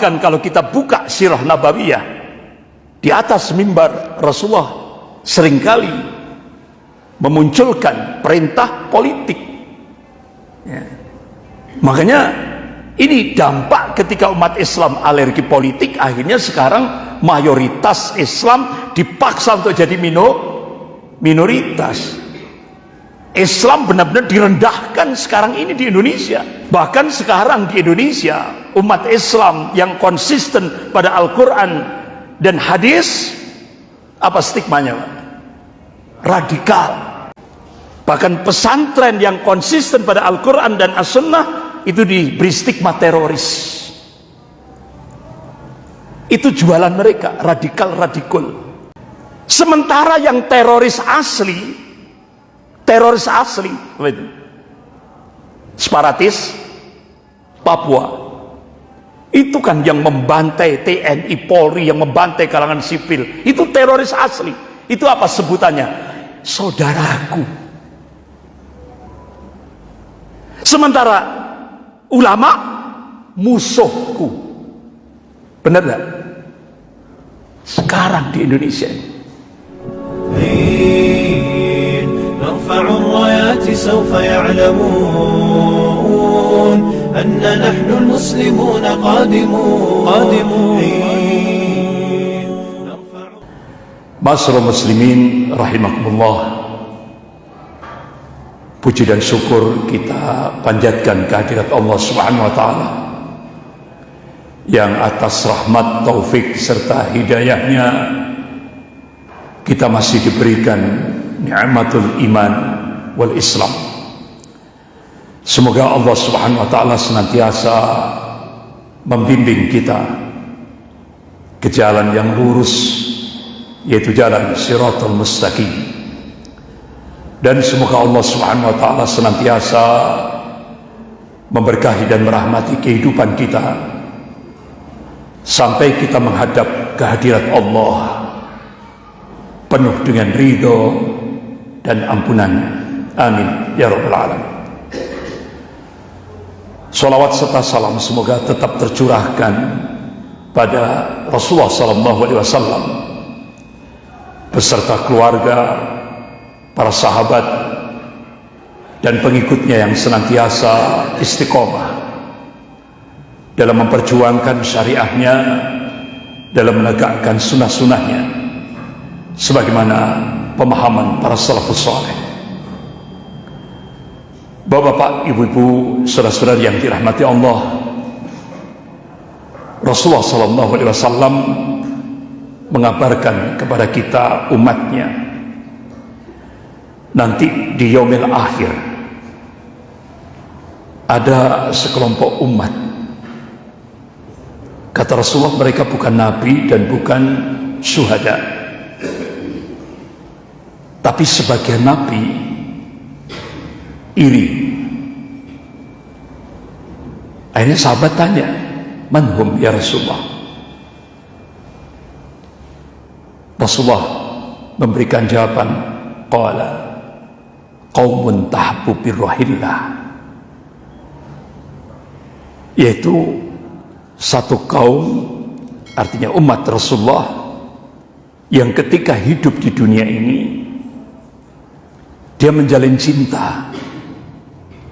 bahkan kalau kita buka sirah nabawiyah di atas mimbar Rasulullah sering kali memunculkan perintah politik. Ya. makanya ini dampak ketika umat Islam alergi politik akhirnya sekarang mayoritas Islam dipaksa untuk jadi mino, minoritas. Islam benar-benar direndahkan sekarang ini di Indonesia bahkan sekarang di Indonesia umat Islam yang konsisten pada Al-Quran dan hadis apa stigmanya Pak? radikal. Bahkan pesantren yang konsisten pada Al-Quran dan As-Sunnah itu diberi stigma teroris. Itu jualan mereka radikal-radikal sementara yang teroris asli teroris asli separatis Papua itu kan yang membantai TNI Polri yang membantai kalangan sipil itu teroris asli itu apa sebutannya saudaraku sementara ulama musuhku benar gak? sekarang di Indonesia ini نرفع الرايات سوف يعلمون أن نحن المسلمون قادمون قادمون Masyarakat muslimin rahimakumullah Puji dan syukur kita panjatkan kehadirat Allah Subhanahu wa taala yang atas rahmat taufik serta hidayahnya kita masih diberikan ni'matul iman wal islam semoga Allah subhanahu wa ta'ala senantiasa membimbing kita ke jalan yang lurus yaitu jalan siratul mustaqim. Dan semoga Allah subhanahu wa ta'ala senantiasa memberkahi dan merahmati kehidupan kita sampai kita menghadap kehadirat Allah penuh dengan ridho dan ampunannya amin. Ya rabbal alamin Salawat serta salam semoga tetap tercurahkan pada Rasulullah sallallahu alaihi wasallam beserta keluarga, para sahabat dan pengikutnya yang senantiasa istiqomah dalam memperjuangkan syariahnya dalam menegakkan sunnah-sunnahnya sebagaimana pemahaman para salafus saleh. Bapak-bapak, ibu-ibu, saudara-saudara yang dirahmati Allah. Rasulullah sallallahu alaihi wasallam mengabarkan kepada kita umatnya nanti di yaumil akhir ada sekelompok umat kata Rasulullah mereka bukan nabi dan bukan syuhada tapi sebagian nabi iri akhirnya sahabat tanya manhum ya Rasulullah Rasulullah memberikan jawaban qala qaumun tahbu birrahillah yaitu satu kaum artinya umat Rasulullah yang ketika hidup di dunia ini dia menjalin cinta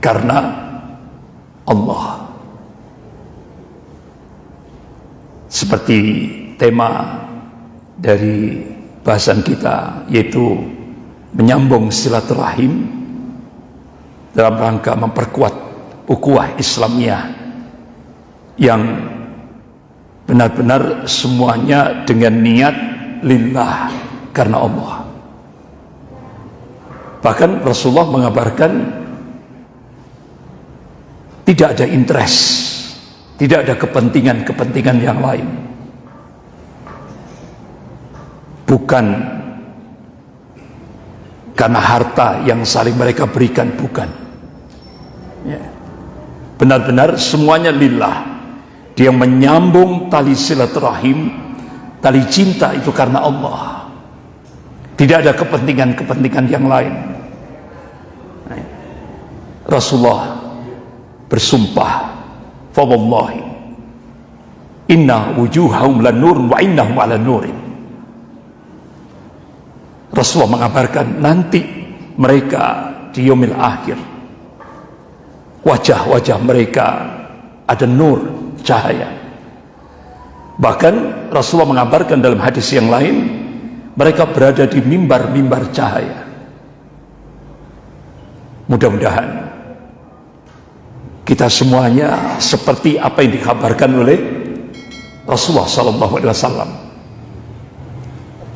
karena Allah. Seperti tema dari bahasan kita yaitu menyambung silaturahim dalam rangka memperkuat ukhuwah Islamiyah yang benar-benar semuanya dengan niat lillah karena Allah. Bahkan Rasulullah mengabarkan tidak ada interest, tidak ada kepentingan-kepentingan yang lain. Bukan karena harta yang saling mereka berikan, bukan. Ya. Benar-benar semuanya lillah. Dia menyambung tali silaturahim, tali cinta itu karena Allah. Tidak ada kepentingan-kepentingan yang lain. Rasulullah bersumpah, "Fawallahi inna wujuhahum lan nur wa innahum ala nurin. Rasulullah mengabarkan nanti mereka di yomil akhir wajah-wajah mereka ada nur cahaya. Bahkan Rasulullah mengabarkan dalam hadis yang lain mereka berada di mimbar-mimbar cahaya. Mudah-mudahan kita semuanya seperti apa yang dikabarkan oleh Rasulullah sallallahu alaihi wasallam.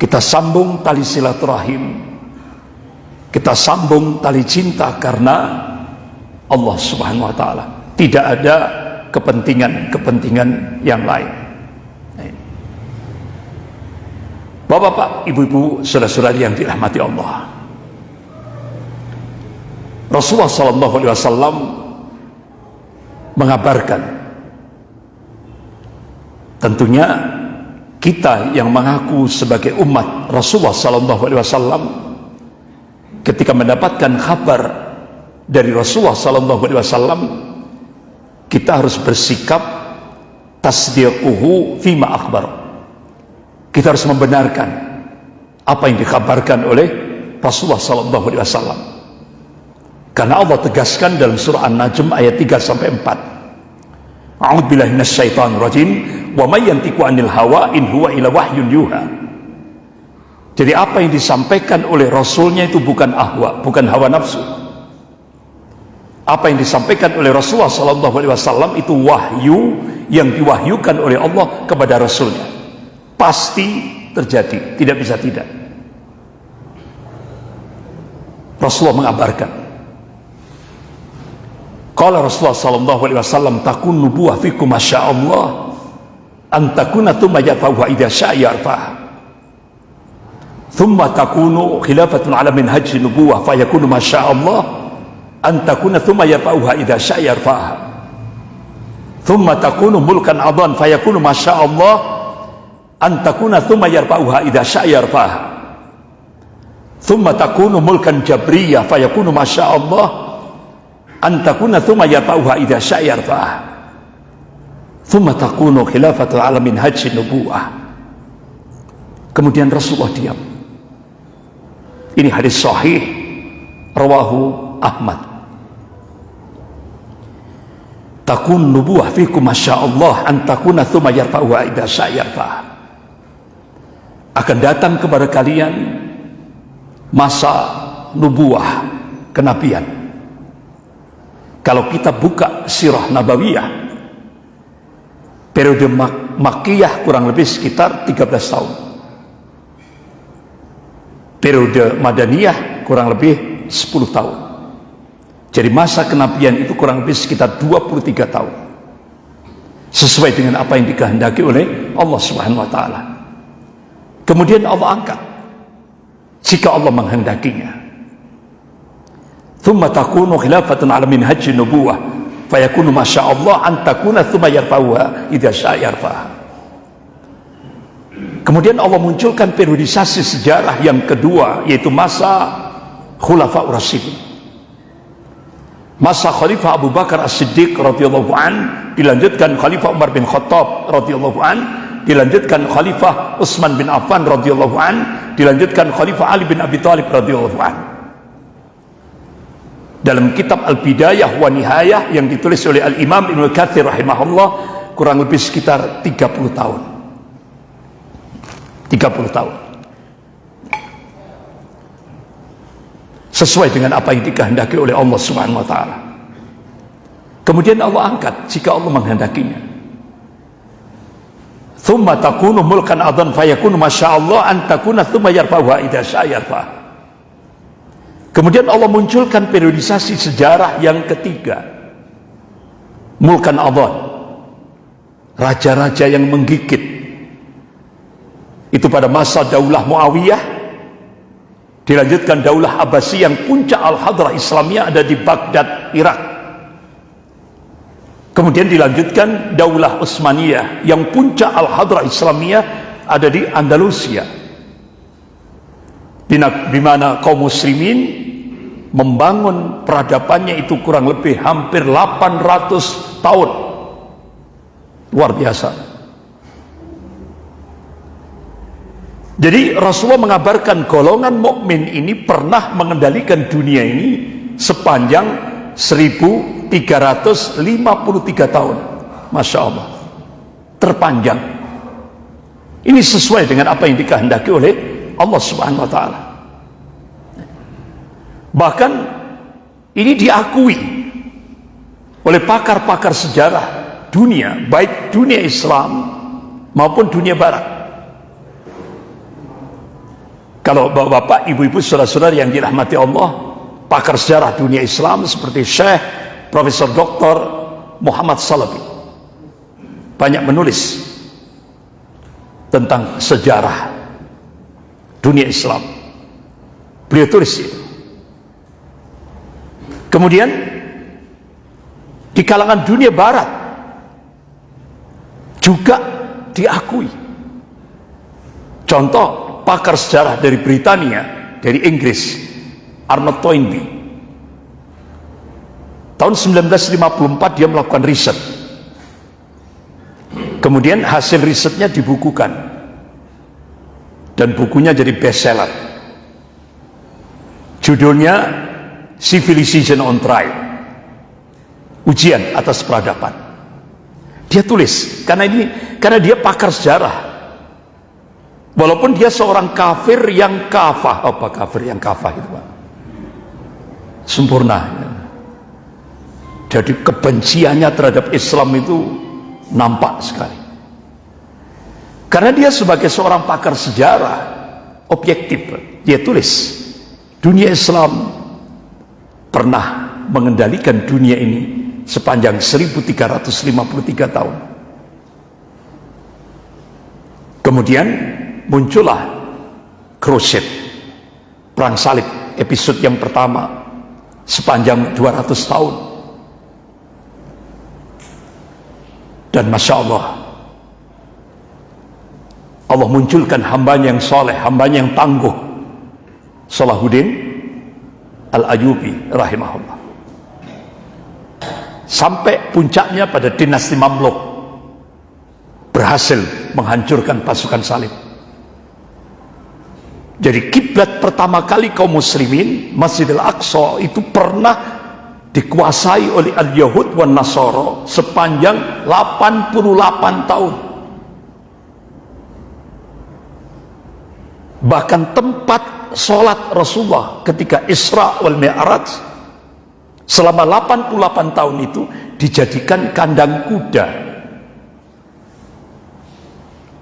Kita sambung tali silaturahim. Kita sambung tali cinta karena Allah Subhanahu wa taala. Tidak ada kepentingan-kepentingan yang lain. Bapak-bapak, ibu-ibu, saudara-saudari yang dirahmati Allah. Rasulullah sallallahu alaihi wasallam mengabarkan. Tentunya kita yang mengaku sebagai umat Rasulullah sallallahu alaihi wasallam ketika mendapatkan kabar dari Rasulullah sallallahu alaihi wasallam kita harus bersikap tasdiquhu fima akhbar. Kita harus membenarkan apa yang dikabarkan oleh Rasulullah sallallahu alaihi wasallam karena Allah tegaskan dalam surah An-Najm ayat 3 sampai 4. A'udzu billahi minasyaitonir rajim. Wa may yantiqu 'anil hawa in huwa illa wahyun yuha. Jadi apa yang disampaikan oleh rasulnya itu bukan ahwa, bukan hawa nafsu. Apa yang disampaikan oleh Rasulullah sallallahu alaihi wasallam itu wahyu yang diwahyukan oleh Allah kepada rasulnya. Pasti terjadi, tidak bisa tidak. Rasulullah mengabarkan Qala Rasulullah sallallahu alaihi wasallam takun nubuwah fikum masyaallah. An takuna thumma yafahu idza syaa yarfah thumma takunu khilafatun ala minhaj nubuwah fayakunu masyaallah. An takuna thumma yafahu idza syaa yarfah thumma takunu mulkan adan fayakunu masyaallah. An takuna thumma yarfa'uha idza syaa yarfah thumma takunu mulkan jabriyah fayakunu masyaallah antakuna thumma yata'uha idha sya'yar fa'ah thumma takunu khilafatul alamin haji nubu'ah kemudian Rasulullah diam. Ini hadis sahih rawahu Ahmad. Takun nubuah fikum masyaallah antakuna thumma yarfa'uha idha sya'yar fa'ah akan datang kepada kalian masa nubuah kenabian kalau kita buka sirah nabawiyah periode mak makiyah kurang lebih sekitar 13 tahun. Periode madaniyah kurang lebih 10 tahun. Jadi masa kenabian itu kurang lebih sekitar 23 tahun. Sesuai dengan apa yang dikehendaki oleh Allah subhanahu wa ta'ala. Kemudian Allah angkat. Jika Allah menghendakinya thumma takunu khilafatun ala minhaj nubuwah. Fayakunu masyaallah an takuna thumma yarfa'uha. Idza syaa yarfa'ha kemudian Allah munculkan periodisasi sejarah yang kedua yaitu masa khulafa rasyidin. Masa khalifah Abu Bakar As-Siddiq radhiyallahu an dilanjutkan khalifah Umar bin Khattab radhiyallahu an dilanjutkan khalifah Utsman bin Affan radhiyallahu an dilanjutkan khalifah Ali bin Abi Thalib radhiyallahu an dalam kitab Al-Bidayah wa Nihayah yang ditulis oleh Al-Imam Ibn Kathir rahimahullah kurang lebih sekitar 30 tahun 30 tahun sesuai dengan apa yang dikehendaki oleh Allah Subhanahu wa taala. Kemudian Allah angkat jika Allah menghendakinya. Thumma takunu mulkan adan fayakunu masyaallah an takuna thumma yarfa'uha idza syaa yarfa'uha. Kemudian Allah munculkan periodisasi sejarah yang ketiga. Mulkan Adhan. Raja-raja yang menggigit. Itu pada masa Daulah Muawiyah. Dilanjutkan Daulah Abbasi yang puncak Al-Hadrah Islamiyah ada di Baghdad, Irak. Kemudian dilanjutkan Daulah Utsmaniyah yang puncak Al-Hadrah Islamiyah ada di Andalusia di mana kaum muslimin membangun peradabannya itu kurang lebih hampir 800 tahun. Luar biasa. Jadi Rasulullah mengabarkan golongan mukmin ini pernah mengendalikan dunia ini sepanjang 1353 tahun. Masya Allah. Terpanjang. Ini sesuai dengan apa yang dikehendaki oleh Allah Subhanahu wa taala. Bahkan ini diakui oleh pakar-pakar sejarah dunia, baik dunia Islam maupun dunia barat. Kalau bapak-bapak, ibu-ibu, saudara-saudara yang dirahmati Allah, pakar sejarah dunia Islam seperti Syekh Profesor Dr. Muhammad Salabi banyak menulis tentang sejarah dunia Islam. Beliau tulis itu. Kemudian di kalangan dunia barat juga diakui. Contoh pakar sejarah dari Britania, dari Inggris, Arnold Toynbee. Tahun 1954 dia melakukan riset. Kemudian hasil risetnya dibukukan. Dan bukunya jadi bestseller. Judulnya Civilization on Trial. Ujian atas peradaban. Dia tulis karena ini karena dia pakar sejarah Walaupun dia seorang kafir yang kafah. Apa kafir yang kafah itu Pak? Sempurna. Jadi kebenciannya terhadap Islam itu nampak sekali. Karena dia sebagai seorang pakar sejarah objektif, dia tulis dunia Islam pernah mengendalikan dunia ini sepanjang 1353 tahun. Kemudian muncullah Crusade perang salib episode yang pertama sepanjang 200 tahun dan Masya Allah Allah munculkan hambanya yang soleh hambanya yang tangguh. Salahuddin Al-Ayubi rahimahullah. Sampai puncaknya pada dinasti Mamluk berhasil menghancurkan pasukan salib. Jadi kiblat pertama kali kaum muslimin Masjidil Aqsa itu pernah dikuasai oleh al-Yahud dan Nasoro sepanjang 88 tahun. Bahkan tempat sholat Rasulullah ketika Isra wal Mi'raj selama 88 tahun itu dijadikan kandang kuda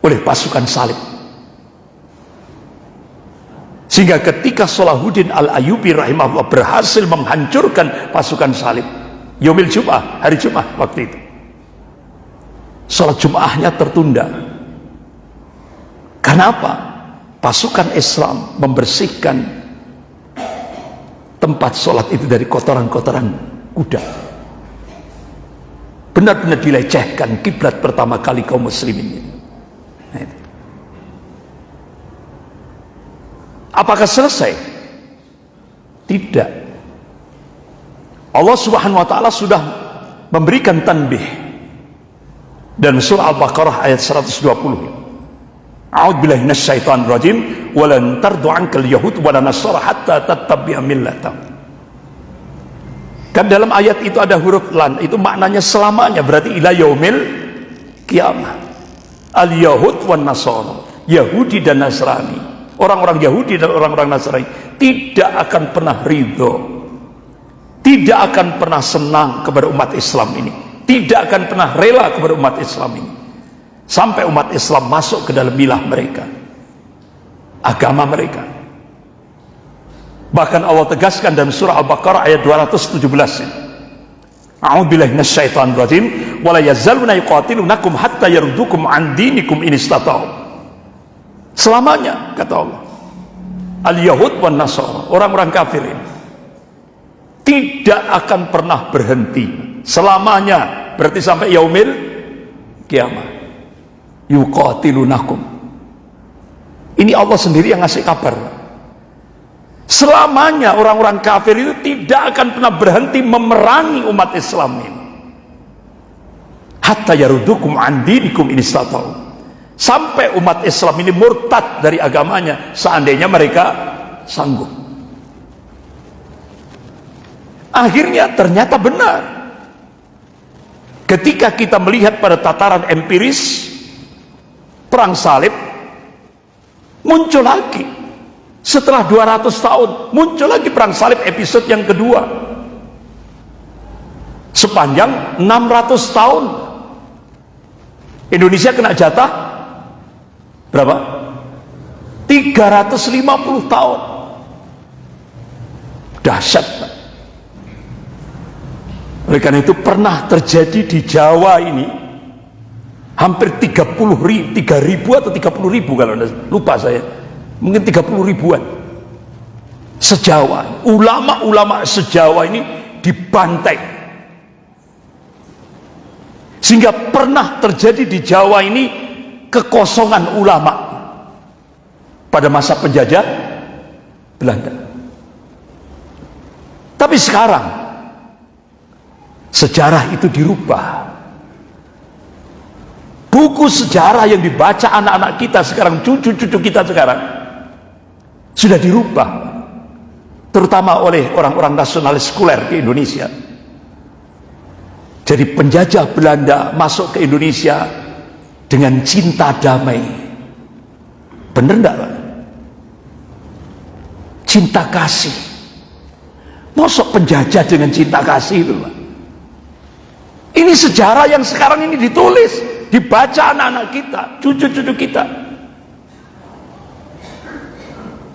oleh pasukan salib. Sehingga ketika Salahuddin Al-Ayubi rahimahullah berhasil menghancurkan pasukan salib. Yomil Jum'ah, hari Jum'ah waktu itu. Salat Jum'ahnya tertunda. Kenapa? Pasukan Islam membersihkan tempat sholat itu dari kotoran-kotoran kuda. Benar-benar dilecehkan kiblat pertama kali kaum muslimin ini. Nah, Apakah selesai? Tidak. Allah Subhanahu wa taala sudah memberikan tanbih dan surah Al-Baqarah ayat 120. A'udzu billahi minasyaitonir rajim. Wa lan tardu yahud wa lan nasara hatta tattabi'a millatahum. Kan dalam ayat itu ada huruf lan, itu maknanya selamanya, berarti ila yaumil kiamah. Al-Yahud wan Nasara, Yahudi dan Nasrani. Orang-orang Yahudi dan orang-orang Nasrani tidak akan pernah ridho. Tidak akan pernah senang kepada umat Islam ini. Tidak akan pernah rela kepada umat Islam ini sampai umat Islam masuk ke dalam milah mereka. Agama mereka. Bahkan Allah tegaskan dalam surah Al-Baqarah ayat 217 A'udzubillahi minasyaitonir rajim. Wala yazaluna yuqatilunakum hatta yardukum an dinikum in istata'u. Selamanya kata Allah. Al-yahud wan nasara orang-orang kafir ini tidak akan pernah berhenti. Selamanya berarti sampai yaumil kiamat yuqatilunakum. Ini Allah sendiri yang ngasih kabar. Selamanya orang-orang kafir itu tidak akan pernah berhenti memerangi umat Islam ini. Hatta yarudukum andinikum ini sampai umat Islam ini murtad dari agamanya seandainya mereka sanggup. Akhirnya ternyata benar. Ketika kita melihat pada tataran empiris perang salib muncul lagi. Setelah 200 tahun muncul lagi perang salib episode yang kedua. Sepanjang 600 tahun. Indonesia kena jatah berapa? 350 tahun. Dahsyat oleh karena itu pernah terjadi di Jawa ini hampir 30 ribu, 3 ribu atau 30 ribu kalau lupa saya. Mungkin 30 ribuan. Sejawa. Ulama-ulama sejawa ini dibantai. Sehingga pernah terjadi di Jawa ini kekosongan ulama. Pada masa penjajah Belanda. Tapi sekarang sejarah itu dirubah buku sejarah yang dibaca anak-anak kita sekarang cucu-cucu kita sekarang sudah dirubah terutama oleh orang-orang nasionalis sekuler di Indonesia. Jadi penjajah Belanda masuk ke Indonesia dengan cinta damai. Bener enggak Pak? cinta kasih. Masuk penjajah dengan cinta kasih itu Pak? Ini sejarah yang sekarang ini ditulis dibaca anak-anak kita cucu-cucu kita.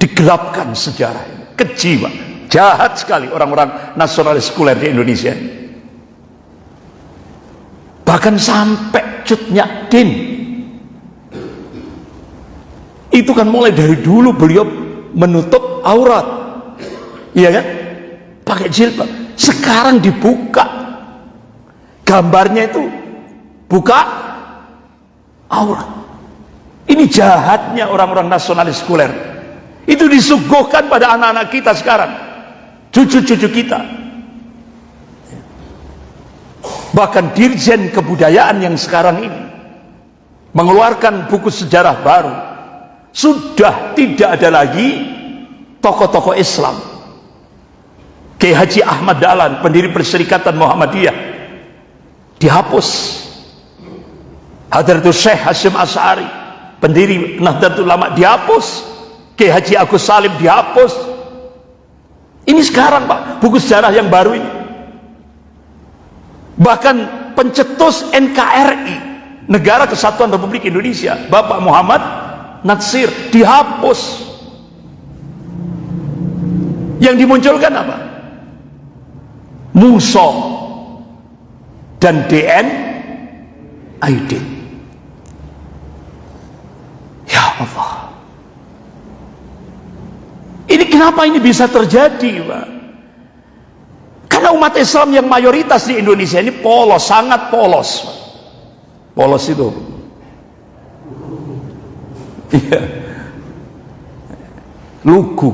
Digelapkan sejarah ini. Keji pak jahat sekali orang-orang nasionalis sekuler di Indonesia bahkan sampai cutnya din. Itu kan mulai dari dulu beliau menutup aurat. Iya kan? Pakai jilbab. Sekarang dibuka. Gambarnya itu buka aurat. Ini jahatnya orang-orang nasionalis sekuler itu disuguhkan pada anak-anak kita sekarang. Cucu-cucu kita. Bahkan dirjen kebudayaan yang sekarang ini mengeluarkan buku sejarah baru. Sudah tidak ada lagi tokoh-tokoh Islam. Kiai Haji Ahmad Dahlan pendiri Perserikatan Muhammadiyah dihapus Hadratul Syekh Hashim As'ari pendiri Nahdlatul Ulama dihapus. Kiai Haji Agus Salim dihapus. Ini sekarang Pak. Buku sejarah yang baru ini. Bahkan pencetus NKRI Negara Kesatuan Republik Indonesia Bapak Muhammad Natsir dihapus. Yang dimunculkan apa? Muso dan DN Aidin ya Allah ini kenapa ini bisa terjadi, Pak? Karena umat Islam yang mayoritas di Indonesia ini polos, sangat polos. Polos itu. Iya. Lugu.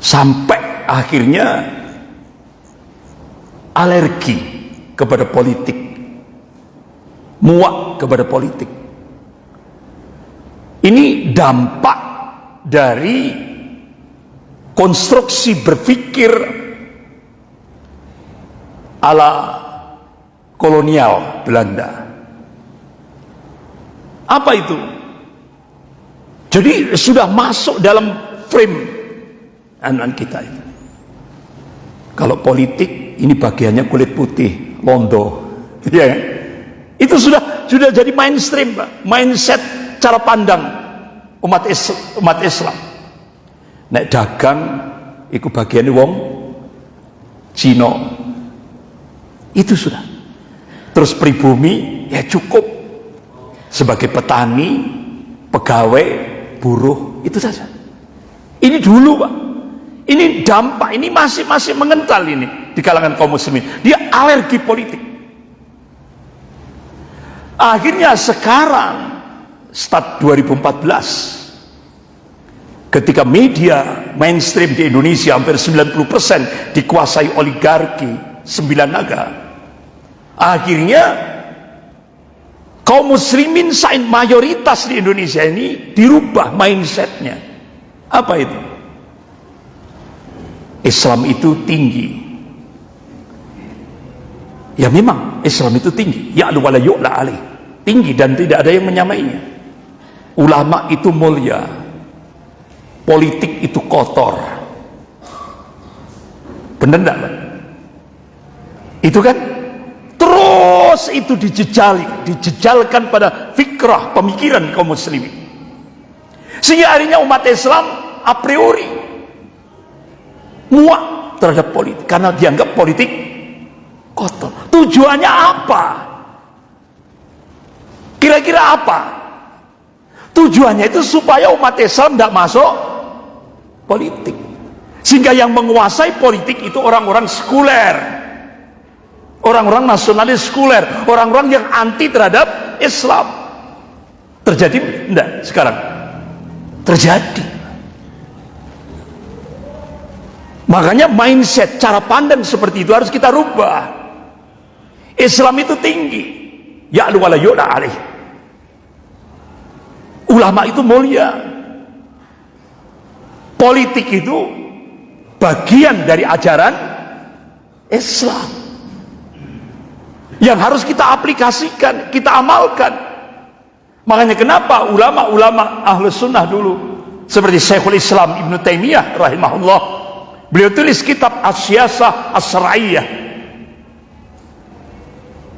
Sampai akhirnya alergi kepada politik. Muak kepada politik ini dampak dari konstruksi berpikir ala kolonial Belanda. Apa itu? Jadi sudah masuk dalam frame anak kita itu. Kalau politik ini bagiannya kulit putih, londo, ya kan? Itu sudah sudah jadi mainstream, Pak. Mindset cara pandang umat Islam, umat Islam. Nek dagang ikut bagian wong Cina. Itu sudah. Terus pribumi ya cukup sebagai petani, pegawai, buruh itu saja. Ini dulu, Pak. Ini dampak, ini masih masih mengental ini di kalangan kaum muslimin. Dia alergi politik. Akhirnya sekarang start 2014 ketika media mainstream di Indonesia hampir 90% dikuasai oligarki sembilan naga akhirnya kaum muslimin sain mayoritas di Indonesia ini dirubah mindsetnya. Apa itu? Islam itu tinggi. Ya memang Islam itu tinggi. Ya wala yu'la alaih. Tinggi dan tidak ada yang menyamainya. Ulama itu mulia. Politik itu kotor. Benar enggak Pak? itu kan? Terus itu dijejali dijejalkan pada fikrah pemikiran kaum muslimin. Sehingga akhirnya umat Islam a priori muak terhadap politik. Karena dianggap politik kotor. Tujuannya apa? Kira-kira apa? Tujuannya itu supaya umat Islam tidak masuk politik. Sehingga yang menguasai politik itu orang-orang sekuler. Orang-orang nasionalis sekuler. Orang-orang yang anti terhadap Islam. Terjadi enggak sekarang? Terjadi. Makanya mindset, cara pandang seperti itu harus kita rubah. Islam itu tinggi. Ya wala yu'la alaih. Ulama itu mulia. Politik itu bagian dari ajaran Islam. Yang harus kita aplikasikan, kita amalkan. Makanya kenapa ulama-ulama ahlus sunnah dulu seperti Syekhul Islam Ibn Taimiyah rahimahullah Beliau tulis kitab Asyasah Asra'iyah.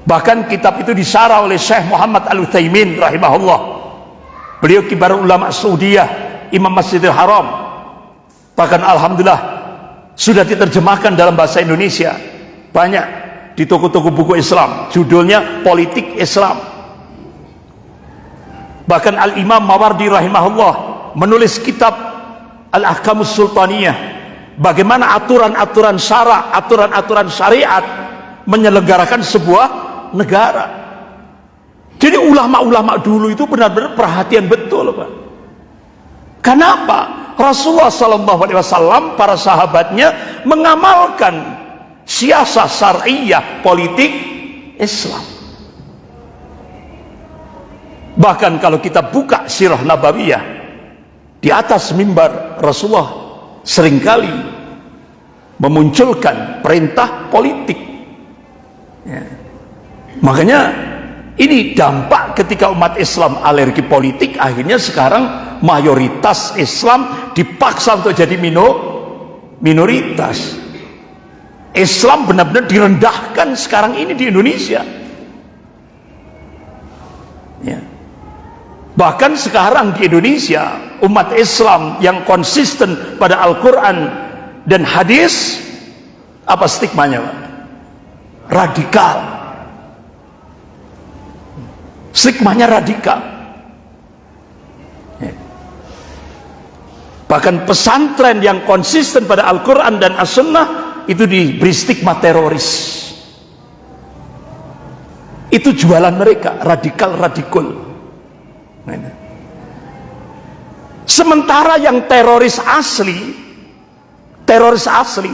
Bahkan kitab itu disarah oleh Syekh Muhammad Al-Uthaymin rahimahullah. Beliau kibar ulama Saudiyah, Imam Masjidil Haram. Bahkan Alhamdulillah sudah diterjemahkan dalam bahasa Indonesia. Banyak di toko-toko buku Islam. Judulnya Politik Islam. Bahkan Al-Imam Mawardi rahimahullah menulis kitab Al-Ahkamus Sultaniyah bagaimana aturan-aturan syara, aturan-aturan syariat menyelenggarakan sebuah negara. Jadi ulama-ulama dulu itu benar-benar perhatian betul, Pak. Kenapa? Rasulullah Wasallam para sahabatnya mengamalkan siasat syariah politik Islam. Bahkan kalau kita buka sirah nabawiyah di atas mimbar Rasulullah sering kali memunculkan perintah politik ya. Makanya ini dampak ketika umat Islam alergi politik akhirnya sekarang mayoritas Islam dipaksa untuk jadi mino, minoritas Islam benar-benar direndahkan sekarang ini di Indonesia ya Bahkan sekarang di Indonesia, umat Islam yang konsisten pada Al-Quran dan hadis, apa stigmanya Pak? Radikal. Stigmanya radikal. Ya. Bahkan pesantren yang konsisten pada Al-Quran dan As-Sunnah itu diberi stigma teroris. Itu jualan mereka, radikal-radikul. Sementara yang teroris asli, teroris asli?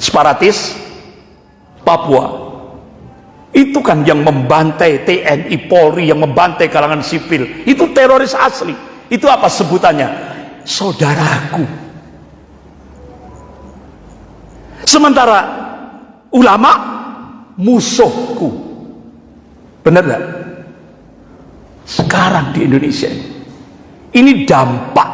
Separatis Papua. Itu kan yang membantai TNI Polri, yang membantai kalangan sipil. Itu teroris asli. Itu apa sebutannya? Saudaraku. Sementara ulama musuhku. Benar gak? sekarang di Indonesia ini. Ini dampak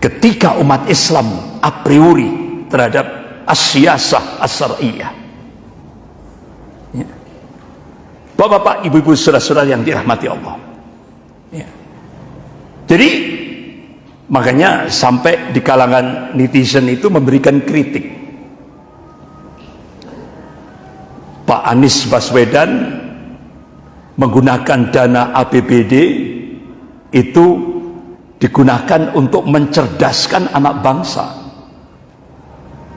ketika umat Islam a priori terhadap asyasah asariyah. Ya. Bapak-bapak, ibu-ibu, saudara-saudara yang dirahmati Allah. Ya. Jadi makanya sampai di kalangan netizen itu memberikan kritik. Pak Anies Baswedan menggunakan dana APBD itu digunakan untuk mencerdaskan anak bangsa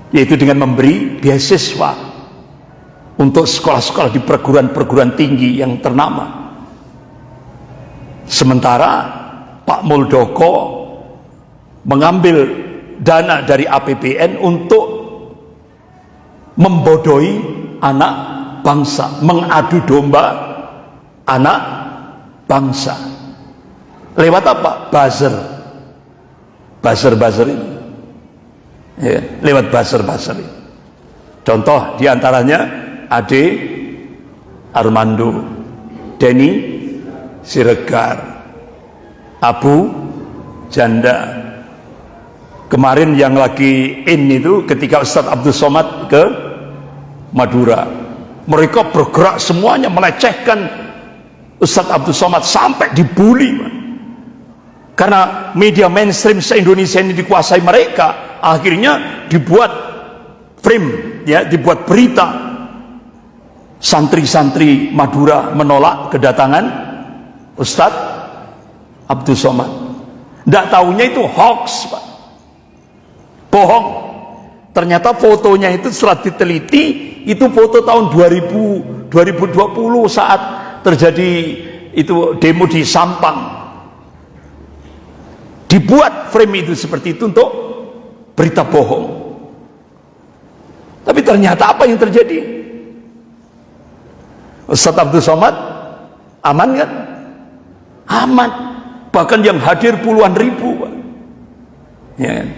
yaitu dengan memberi beasiswa untuk sekolah-sekolah di perguruan-perguruan tinggi yang ternama. Sementara Pak Muldoko mengambil dana dari APBN untuk membodohi anak bangsa mengadu domba anak bangsa. Lewat apa? buzzer. Buzzer-buzzer ini ya, lewat buzzer-buzzer ini contoh di antaranya Ade Armando Denny Siregar Abu Janda. Kemarin yang lagi in itu ketika Ustadz Abdul Somad ke Madura. Mereka bergerak semuanya melecehkan Ustadz Abdul Somad sampai dibully karena media mainstream se-Indonesia ini dikuasai mereka akhirnya dibuat frame ya dibuat berita. Santri-santri Madura menolak kedatangan Ustadz Abdul Somad. Tidak tahunya itu hoax Pak. Bohong. Ternyata fotonya itu setelah diteliti itu foto tahun 2000 2020 saat terjadi itu demo di Sampang dibuat frame itu seperti itu untuk berita bohong. Tapi ternyata apa yang terjadi? Ustaz Abdul Somad aman kan? Aman. Bahkan yang hadir puluhan ribu ya kan?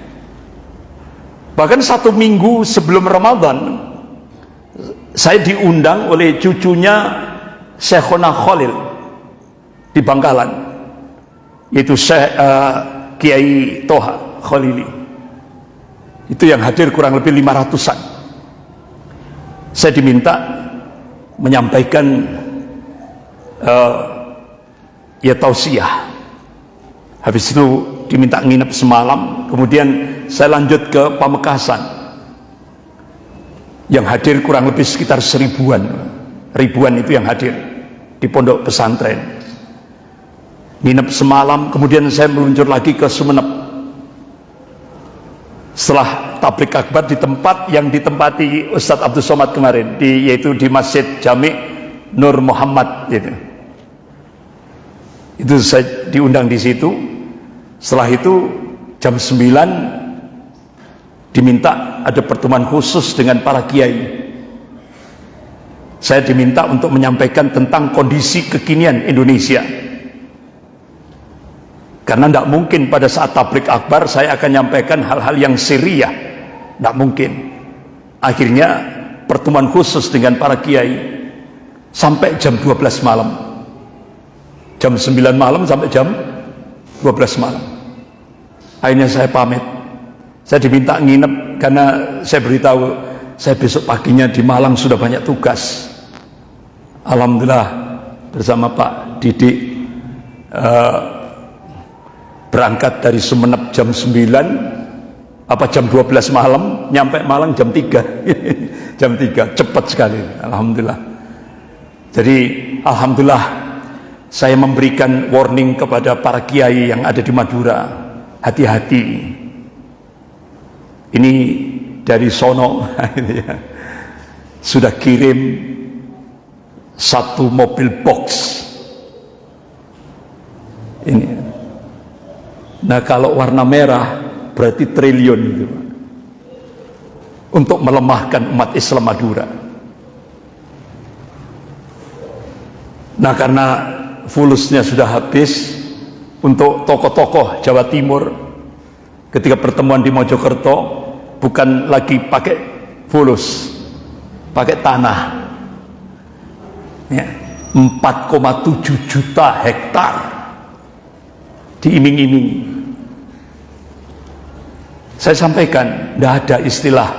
bahkan satu minggu sebelum Ramadan saya diundang oleh cucunya Syekhona Khalil di Bangkalan. Yaitu Syekh uh, Kiai Toha Khalili. Itu yang hadir kurang lebih 500an saya diminta menyampaikan uh, ya tausiah. Habis itu diminta nginep semalam. Kemudian saya lanjut ke Pamekasan. Yang hadir kurang lebih sekitar seribuan. Ribuan itu yang hadir di pondok pesantren nginep semalam kemudian saya meluncur lagi ke Sumeneb. Setelah tablik akbar di tempat yang ditempati Ustadz Abdul Somad kemarin di, yaitu di Masjid Jami Nur Muhammad gitu. itu saya diundang di situ. Setelah itu jam 9 diminta ada pertemuan khusus dengan para kiai. Saya diminta untuk menyampaikan tentang kondisi kekinian Indonesia karena tidak mungkin pada saat tablik akbar saya akan menyampaikan hal-hal yang syria tidak mungkin. Akhirnya pertemuan khusus dengan para kiai sampai jam 12 malam. Jam 9 malam sampai jam 12 malam. Akhirnya saya pamit. Saya diminta nginep karena saya beritahu saya besok paginya di Malang sudah banyak tugas. Alhamdulillah bersama Pak Didik uh, berangkat dari Sumeneb jam 9 apa jam 12 malam nyampe Malang jam 3 jam 3 cepat sekali Alhamdulillah. Jadi Alhamdulillah saya memberikan warning kepada para kiai yang ada di Madura. Hati-hati. Ini dari sono ya. sudah kirim satu mobil box. Ini nah kalau warna merah berarti triliun itu. Untuk melemahkan umat Islam Madura. Nah karena fulusnya sudah habis untuk tokoh-tokoh Jawa Timur ketika pertemuan di Mojokerto bukan lagi pakai fulus pakai tanah. Ya, 4,7 juta hektar diiming-iming saya sampaikan tidak ada istilah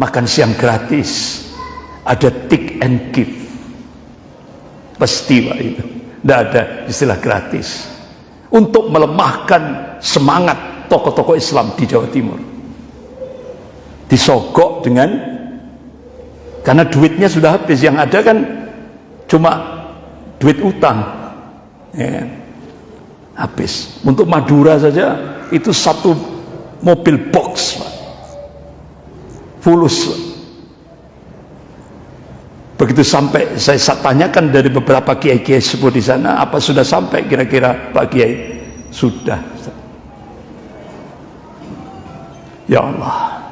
makan siang gratis. Ada take and give. Pasti Pak itu. Tidak ada istilah gratis. Untuk melemahkan semangat tokoh-tokoh Islam di Jawa Timur. Disogok dengan karena duitnya sudah habis. Yang ada kan cuma duit utang. Ya, habis. Untuk Madura saja itu satu mobil box fulus. Begitu sampai saya tanyakan dari beberapa kiai-kiai sebut di sana apa sudah sampai kira-kira Pak Kiai? Sudah. Ya Allah.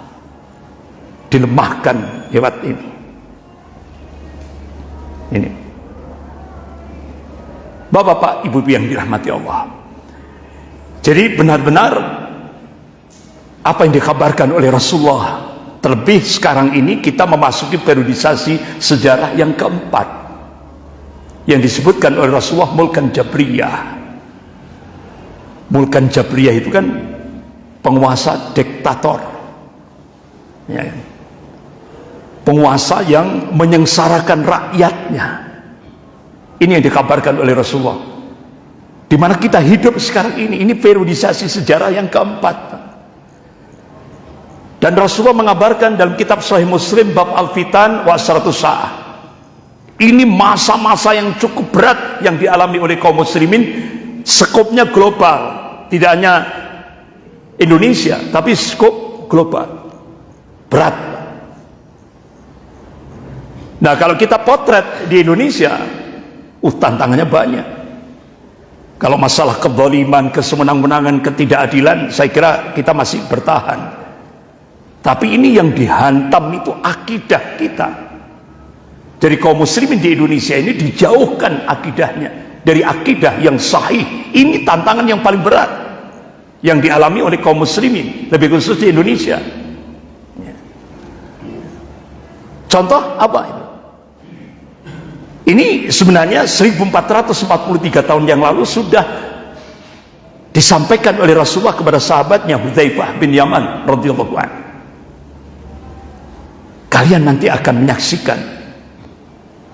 Dilemahkan lewat ini. Ini. Bapak-bapak, ibu-ibu yang dirahmati Allah. Jadi benar-benar apa yang dikabarkan oleh Rasulullah terlebih sekarang ini kita memasuki periodisasi sejarah yang keempat yang disebutkan oleh Rasulullah Mulkan Jabriyah Mulkan Jabriyah itu kan penguasa diktator ya. penguasa yang menyengsarakan rakyatnya ini yang dikabarkan oleh Rasulullah. Di mana kita hidup sekarang ini? Ini periodisasi sejarah yang keempat. Dan Rasulullah mengabarkan dalam kitab Sahih Muslim bab Al-Fitan wa Sa'ah. Ini masa-masa yang cukup berat yang dialami oleh kaum muslimin. Skopnya global. Tidak hanya Indonesia tapi skop global. Berat. Nah kalau kita potret di Indonesia uh tantangannya banyak. Kalau masalah kezaliman, kesemenang-menangan, ketidakadilan saya kira kita masih bertahan. Tapi ini yang dihantam itu akidah kita. Jadi kaum muslimin di Indonesia ini dijauhkan akidahnya dari akidah yang sahih. Ini tantangan yang paling berat yang dialami oleh kaum muslimin lebih khusus di Indonesia. Ya. contoh apa itu ini sebenarnya 1443 tahun yang lalu sudah disampaikan oleh Rasulullah kepada sahabatnya Hudzaifah bin Yaman radhiyallahu anhu kalian nanti akan menyaksikan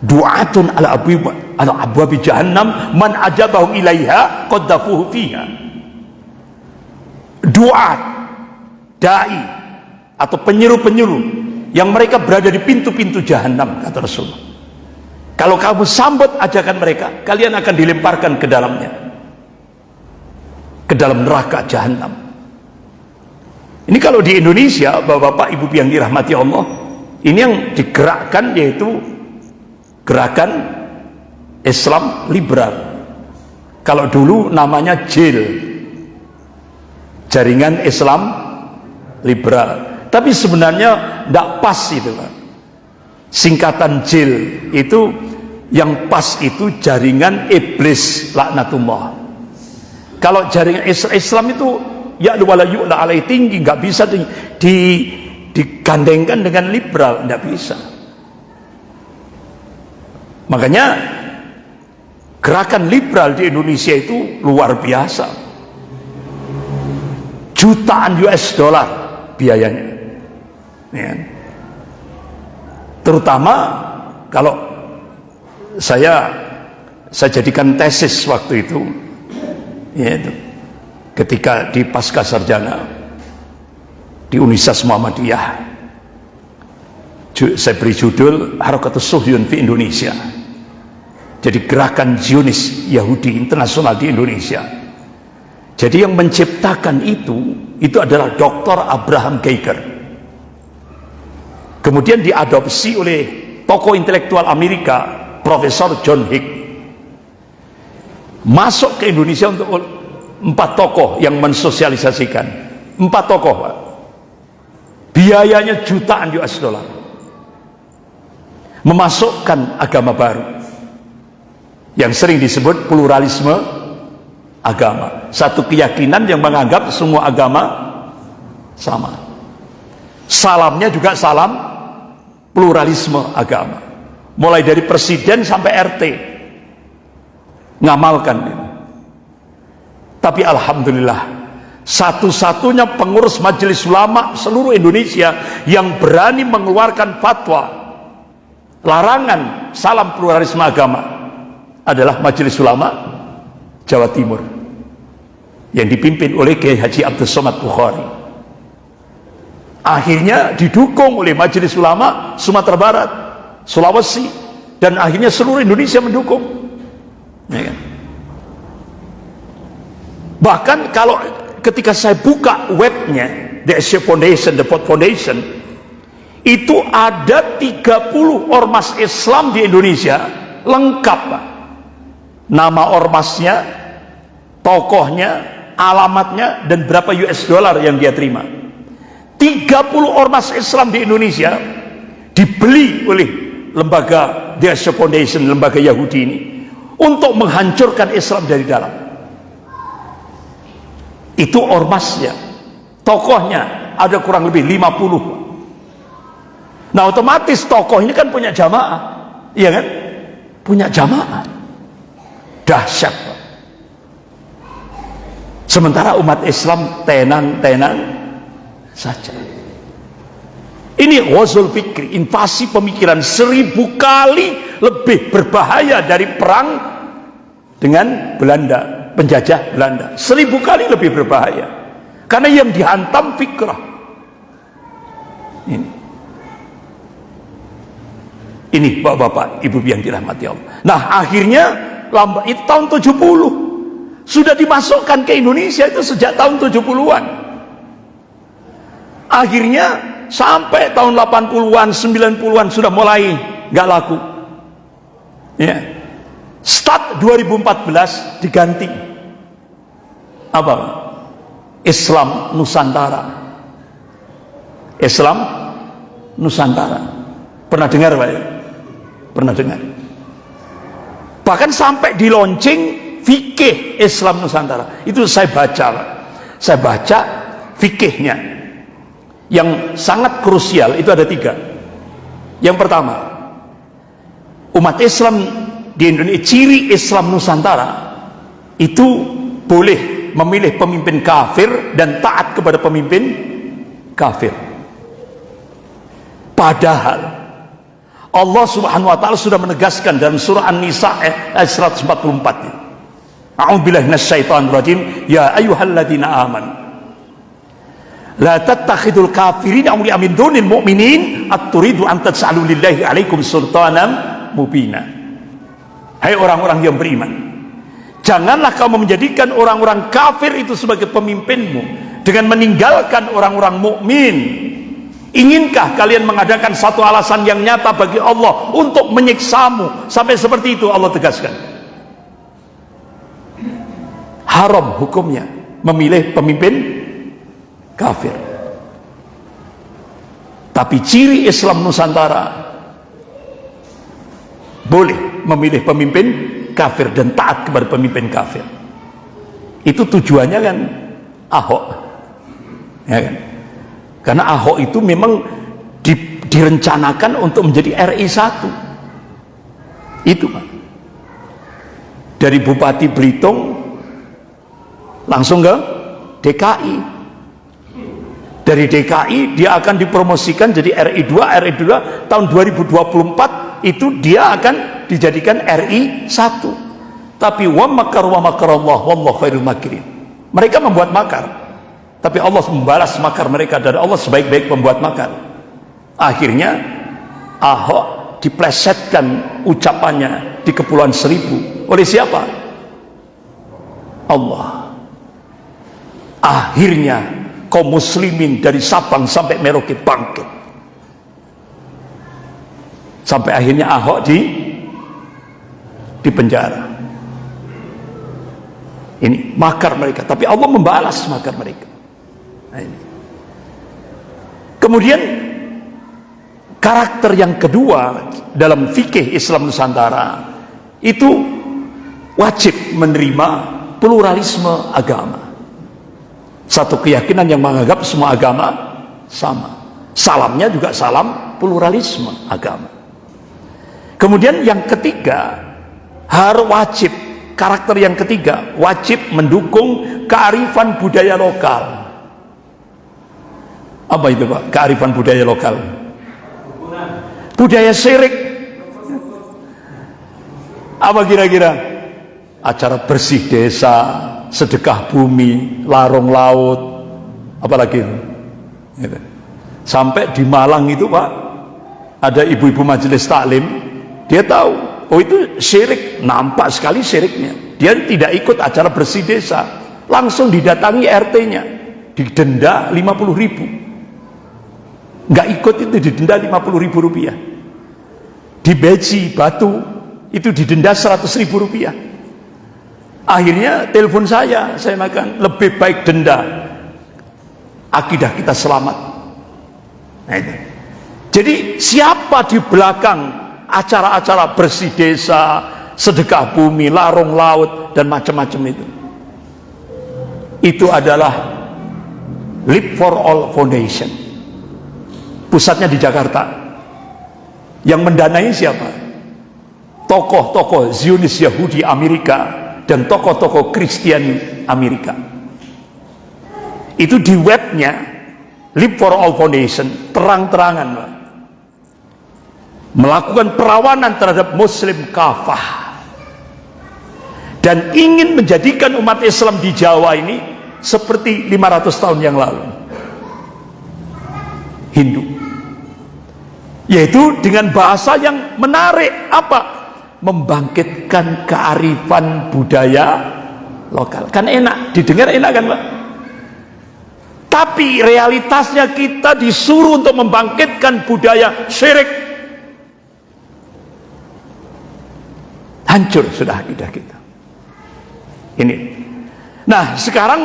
du'atun ala abwab ala abwab jahannam man ajabahu ilaiha qaddafuhu fiha. Doa dai atau penyeru-penyeru yang mereka berada di pintu-pintu jahanam kata Rasulullah kalau kamu sambut ajakan mereka kalian akan dilemparkan ke dalamnya. Ke dalam neraka jahanam. Ini kalau di Indonesia bapak-bapak ibu yang dirahmati Allah ini yang digerakkan yaitu gerakan Islam liberal. Kalau dulu namanya JIL jaringan Islam liberal. Tapi sebenarnya tidak pas itu singkatan JIL itu yang pas itu jaringan iblis laknatullah. Kalau jaringan Islam itu ya wala yu'la alai tinggi nggak bisa di, di digandengkan dengan liberal nggak bisa. Makanya gerakan liberal di Indonesia itu luar biasa. Jutaan US dollar biayanya. Ya. terutama kalau saya saya jadikan tesis waktu itu ya itu ketika di pasca sarjana di Universitas Muhammadiyah saya beri judul Harakatus Suhyun di Indonesia jadi gerakan Zionis Yahudi internasional di Indonesia jadi yang menciptakan itu itu adalah Dr. Abraham Geiger. Kemudian diadopsi oleh tokoh intelektual Amerika, Profesor John Hick. Masuk ke Indonesia untuk empat tokoh yang mensosialisasikan. Empat tokoh, Pak. Biayanya jutaan US dollar. Memasukkan agama baru. Yang sering disebut pluralisme agama satu keyakinan yang menganggap semua agama sama salamnya juga salam pluralisme agama mulai dari presiden sampai RT ngamalkan ini. tapi Alhamdulillah satu-satunya pengurus majelis ulama seluruh Indonesia yang berani mengeluarkan fatwa larangan salam pluralisme agama adalah majelis ulama Jawa Timur yang dipimpin oleh Kiai Haji Abdul Somad Bukhari. Akhirnya didukung oleh Majelis Ulama Sumatera Barat Sulawesi dan akhirnya seluruh Indonesia mendukung ya kan? bahkan kalau ketika saya buka webnya The Asia Foundation, The Pot Foundation itu ada 30 ormas Islam di Indonesia lengkap nama ormasnya tokohnya, alamatnya, dan berapa US dollar yang dia terima. 30 ormas Islam di Indonesia dibeli oleh lembaga The Foundation, lembaga Yahudi ini untuk menghancurkan Islam dari dalam. Itu ormasnya, tokohnya ada kurang lebih 50. Nah otomatis tokoh ini kan punya jamaah, iya kan? Punya jamaah. Dahsyat. Sementara umat Islam tenan-tenan saja. Ini wazul fikri, invasi pemikiran seribu kali lebih berbahaya dari perang dengan Belanda, penjajah Belanda. Seribu kali lebih berbahaya. Karena yang dihantam fikrah. Ini. Ini bapak-bapak, ibu yang dirahmati Allah. Nah akhirnya lambat itu tahun 70 sudah dimasukkan ke Indonesia itu sejak tahun 70-an. Akhirnya sampai tahun 80-an 90-an sudah mulai nggak laku. Ya. Start 2014 diganti. Apa? Islam Nusantara. Islam Nusantara. Pernah dengar Pak? Ya? pernah dengar. Bahkan sampai di launching fikih Islam Nusantara. Itu saya baca saya baca fikihnya yang sangat krusial itu ada tiga. Yang pertama umat Islam di Indonesia ciri Islam Nusantara itu boleh memilih pemimpin kafir dan taat kepada pemimpin kafir. Padahal Allah subhanahu wa ta'ala sudah menegaskan dalam surah An-Nisa ayat 144 A'udzubillahi minasyaitonir rajim. Ya ayyuhalladzina amanu la tattakhidul kafirin awliya min dunil mu'minin at-turidu an taj'alu lillahi alaikum sultanan mubina. Hai orang-orang yang beriman janganlah kamu menjadikan orang-orang kafir itu sebagai pemimpinmu dengan meninggalkan orang-orang mukmin. Inginkah kalian mengadakan satu alasan yang nyata bagi Allah untuk menyiksamu? Sampai seperti itu Allah tegaskan. Haram hukumnya memilih pemimpin kafir. Tapi ciri Islam Nusantara boleh memilih pemimpin kafir dan taat kepada pemimpin kafir. Itu tujuannya kan Ahok. Ya kan? Karena Ahok itu memang di, direncanakan untuk menjadi RI 1 itu Pak. Dari Bupati Belitung langsung ke DKI dari DKI dia akan dipromosikan jadi RI2 RI2 tahun 2024 itu dia akan dijadikan RI 1 tapi wa makar wa makar Allah wallahu khairul makirin. Mereka membuat makar tapi Allah membalas makar mereka dan Allah sebaik-baik pembuat makar. Akhirnya Ahok diplesetkan ucapannya di Kepulauan Seribu. Oleh siapa? Allah. Akhirnya kaum muslimin dari Sabang sampai Merauke bangkit. Sampai akhirnya Ahok di di penjara. Ini makar mereka tapi Allah membalas makar mereka. Nah, ini. kemudian karakter yang kedua dalam fikih Islam Nusantara itu wajib menerima pluralisme agama satu keyakinan yang menganggap semua agama sama. Salamnya juga salam pluralisme agama. Kemudian yang ketiga harus wajib. Karakter yang ketiga wajib mendukung kearifan budaya lokal. Apa itu Pak? Kearifan budaya lokal. Budaya syirik apa kira-kira? Acara bersih desa sedekah bumi, larung laut, apalagi itu. Gitu. Sampai di Malang itu Pak, ada ibu-ibu majelis taklim, dia tahu, oh itu syirik, nampak sekali syiriknya. Dia tidak ikut acara bersih desa, langsung didatangi RT-nya, didenda 50 ribu. Nggak ikut itu didenda 50 ribu rupiah. Di Beji, Batu, itu didenda 100 ribu rupiah akhirnya telepon saya saya makan lebih baik denda akidah kita selamat nah itu. jadi siapa di belakang acara-acara bersih desa, sedekah bumi, larung laut dan macam-macam itu. Itu adalah Live for All Foundation. Pusatnya di Jakarta. Yang mendanai siapa? Tokoh-tokoh Zionis Yahudi Amerika dan tokoh-tokoh Kristen Amerika. Itu di webnya Live for All Foundation terang-terangan melakukan perawanan terhadap Muslim kafah. Dan ingin menjadikan umat Islam di Jawa ini seperti 500 tahun yang lalu. Hindu. Yaitu dengan bahasa yang menarik. Apa membangkitkan kearifan budaya lokal. Kan enak didengar enak kan Pak? Tapi realitasnya kita disuruh untuk membangkitkan budaya syirik. Hancur sudah akidah kita. Ini. Nah sekarang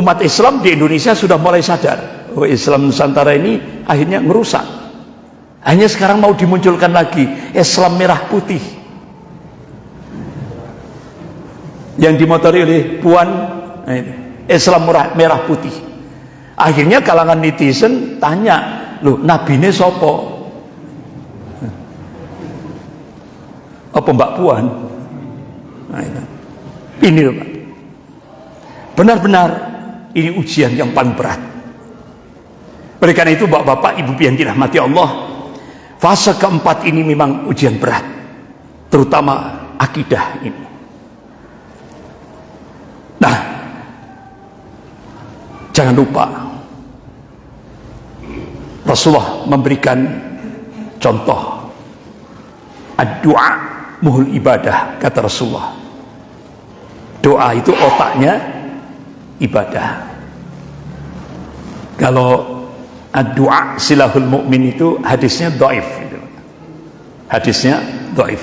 umat Islam di Indonesia sudah mulai sadar oh Islam Nusantara ini akhirnya merusak hanya sekarang mau dimunculkan lagi Islam merah putih. Yang dimotori oleh Puan nah Islam merah, merah putih. Akhirnya kalangan netizen tanya loh nabi sopo apa Mbak Puan? Nah, ini loh Pak benar-benar ini ujian yang paling berat. Oleh karena itu bapak-bapak ibu yang dirahmati Allah fase keempat ini memang ujian berat terutama akidah ini. Nah jangan lupa Rasulullah memberikan contoh. Doa muhul ibadah kata Rasulullah. Doa itu otaknya ibadah. Kalau doa silahul mukmin itu hadisnya doif gitu. hadisnya doif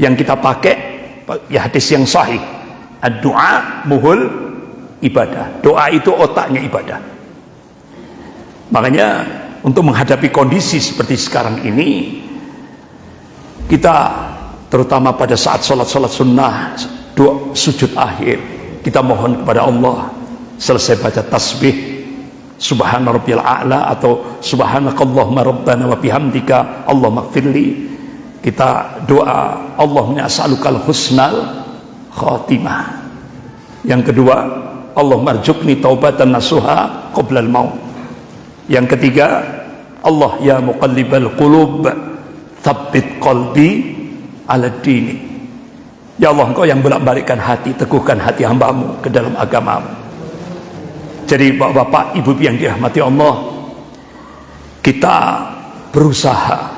yang kita pakai ya hadis yang sahih. Doa muhul ibadah. Doa itu otaknya ibadah. Makanya untuk menghadapi kondisi seperti sekarang ini kita terutama pada saat sholat-sholat sunnah dua sujud akhir kita mohon kepada Allah selesai baca tasbih subhana rabbiyal a'la atau subhanakallahumma rabbana wa bihamdika Allah makfirli kita doa Allahumma as'alukal husnal khatimah yang kedua Allah marjukni taubatan nasuha qoblal maut yang ketiga Allah ya muqallibal qulub Thabbit qalbi ala dini. Ya Allah engkau yang bolak-balikkan hati, teguhkan hati hambamu ke dalam agamamu. Jadi bapak-bapak, ibu yang dirahmati Allah, kita berusaha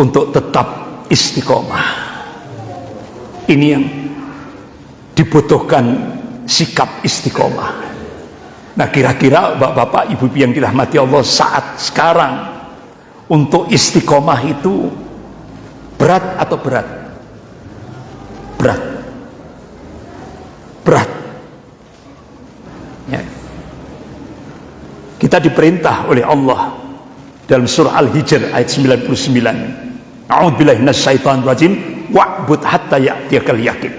untuk tetap istiqomah. Ini yang dibutuhkan sikap istiqomah. Nah kira-kira bapak-bapak, ibu yang dirahmati Allah saat sekarang untuk istiqomah itu berat atau berat? Berat. Berat. Kita diperintah oleh Allah dalam surah Al-Hijr ayat 99. A'udzubillahi minasyaitonir rajim wa'bud hatta ya'tiyakal yakin.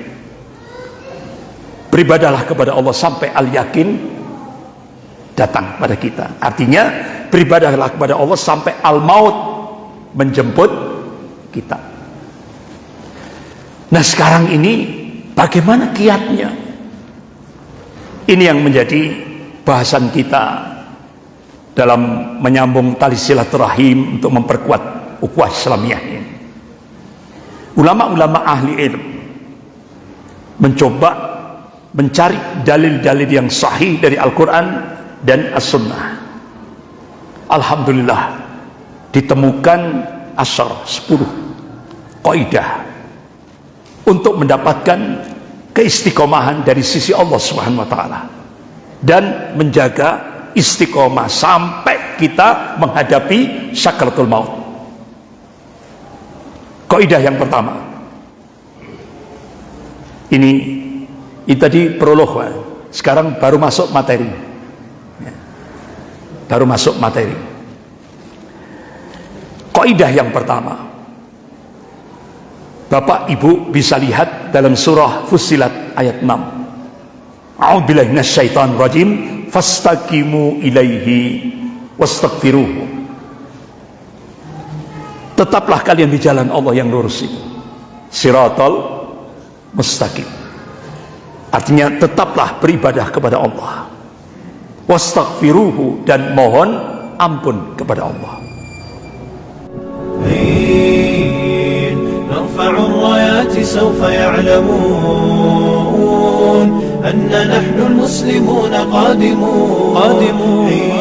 Beribadalah kepada Allah sampai al-yakin datang pada kita. Artinya beribadahlah kepada Allah sampai al-maut menjemput kita nah sekarang ini bagaimana kiatnya ini yang menjadi bahasan kita dalam menyambung tali silaturahim untuk memperkuat ukhuwah Islamiyah ini. Ulama-ulama ahli ilmu mencoba mencari dalil-dalil yang sahih dari Al-Quran dan As-Sunnah. Alhamdulillah ditemukan asar 10 kaidah untuk mendapatkan keistiqomahan dari sisi Allah Subhanahu wa taala dan menjaga istiqomah sampai kita menghadapi sakaratul maut. Kaidah yang pertama. Ini ini tadi prolog, sekarang baru masuk materi baru masuk materi Kaidah yang pertama. Bapak Ibu bisa lihat dalam surah Fussilat ayat 6. A'udzubillahi minasyaitonir rajim fastaqimu ilaihi wastaghfiruhu. Tetaplah kalian di jalan Allah yang lurus itu. Siratal mustaqim. Artinya tetaplah beribadah kepada Allah. Wastaghfiruhu dan mohon ampun kepada Allah. حين نرفع الرايات سوف يعلمون أن نحن المسلمون قادمون. قادمون.